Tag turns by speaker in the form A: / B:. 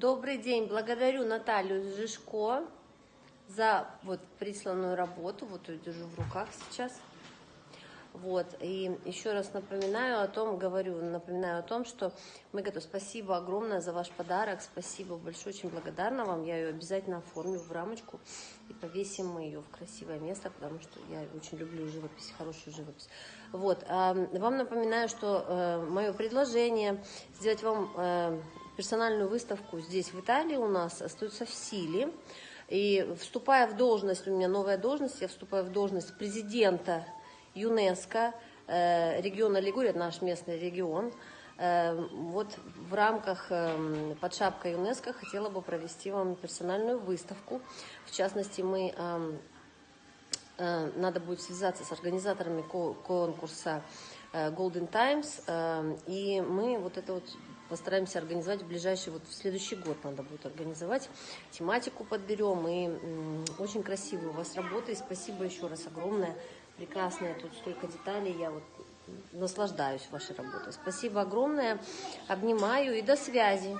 A: Добрый день. Благодарю Наталью Жишко за вот присланную работу. Вот ее держу в руках сейчас. Вот, и еще раз напоминаю о том, говорю, напоминаю о том, что мы готовы. Спасибо огромное за ваш подарок, спасибо большое, очень благодарна вам. Я ее обязательно оформлю в рамочку и повесим мы ее в красивое место, потому что я очень люблю живопись, хорошую живопись. Вот, вам напоминаю, что э, мое предложение сделать вам э, персональную выставку здесь, в Италии, у нас остается в силе. И вступая в должность, у меня новая должность, я вступаю в должность президента ЮНЕСКО э, региона Лигурия, наш местный регион. Э, вот в рамках э, под шапкой ЮНЕСКО хотела бы провести вам персональную выставку. В частности, мы надо будет связаться с организаторами конкурса Golden Times, и мы вот это вот постараемся организовать в ближайший, вот в следующий год надо будет организовать, тематику подберем, и очень красивые у вас работы, и спасибо еще раз огромное. Прекрасная, тут столько деталей, я вот наслаждаюсь вашей работой. Спасибо огромное, обнимаю и до связи.